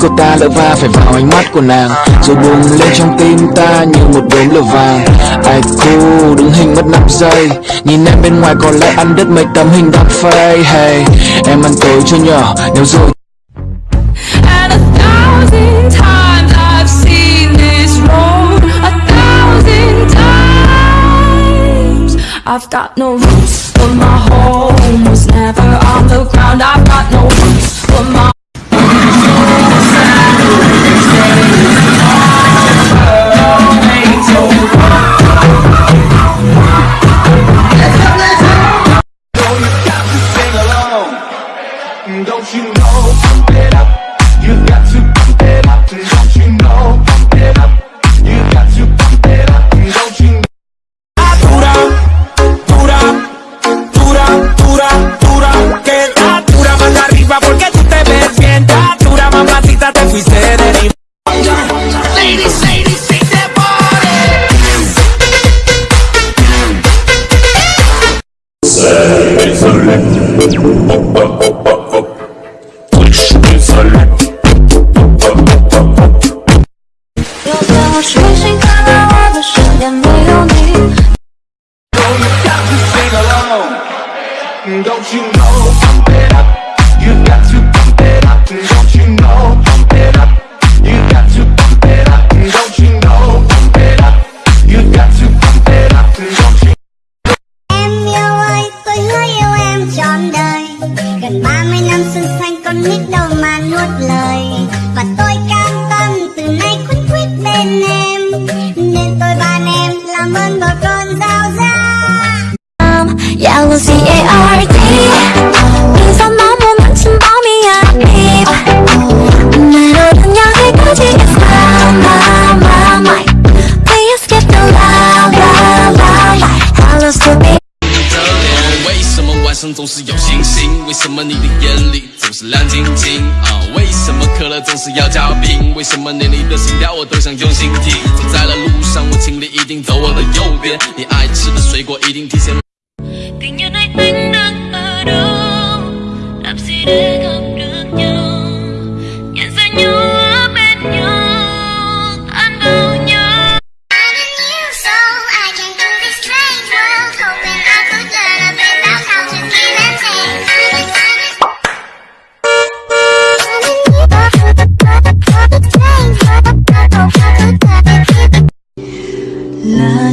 của ta lỡ va phải vào ánh mắt của nàng Rồi bùng lên trong tim ta như một đốm lửa vàng Ai cool, đứng hình mất 5 giây Nhìn em bên ngoài có lẽ ăn đứt mấy tấm hình đắp phây Hey, em ăn tối cho nhỏ, nếu rồi I've got no roots, but my home was never on the ground. I've got no roots, but my Don't you know? Mm, don't you know, pump it up You got to pump it up Don't you know, pump it up 上总是有星星，为什么你的眼里总是亮晶晶？啊？为什么可乐总是要加冰？为什么年你的心跳我都想用心听？走在了路上，我请你一定走我的右边，你爱吃的水果一定提前。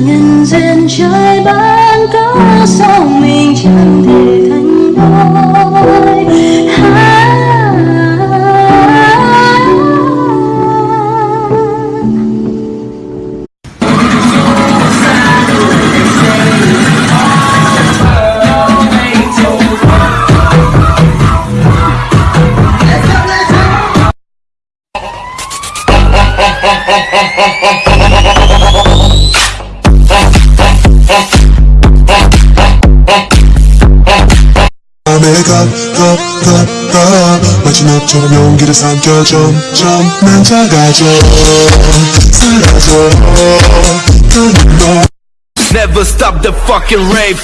nhân duyên trời ban có sao mình chẳng thể thành đôi 내가 더더더 마지막처럼 용기를 삼켜 점점 난 작아져 사라져 가는 너 Never stop the fucking rave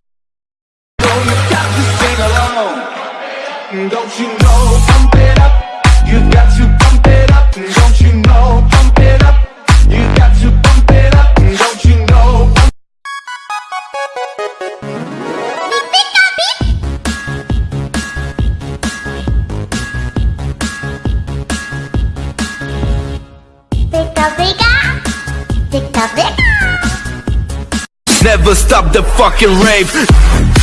don't you know? Pump it up, you got to pump it up, don't you know? Pump it up, you got to pump it up, don't you know? Never stop the fucking rave